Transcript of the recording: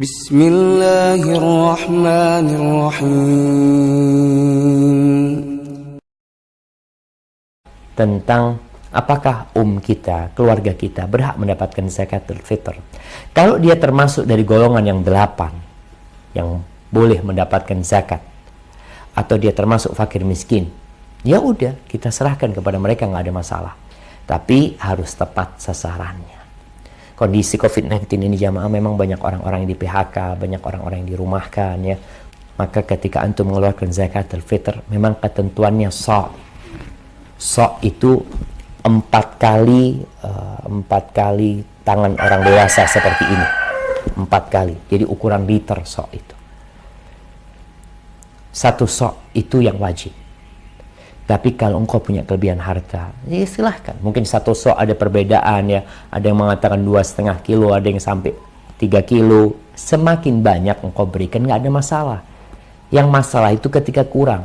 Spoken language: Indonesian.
Bismillahirrahmanirrahim. Tentang apakah um kita, keluarga kita berhak mendapatkan zakat fitr. Kalau dia termasuk dari golongan yang delapan Yang boleh mendapatkan zakat Atau dia termasuk fakir miskin Ya udah kita serahkan kepada mereka nggak ada masalah. Tapi harus tepat sasarannya. Kondisi COVID-19 ini jamaah memang banyak orang-orang yang di PHK, banyak orang-orang yang dirumahkan ya. Maka ketika antum mengeluarkan zakatul fitr, memang ketentuannya sok. Sok itu empat kali uh, empat kali tangan orang dewasa seperti ini. Empat kali. Jadi ukuran liter sok itu. Satu sok itu yang wajib tapi kalau engkau punya kelebihan harta ya silahkan. Mungkin satu sok ada perbedaan ya. Ada yang mengatakan dua setengah kilo ada yang sampai tiga kilo. Semakin banyak engkau berikan nggak ada masalah. Yang masalah itu ketika kurang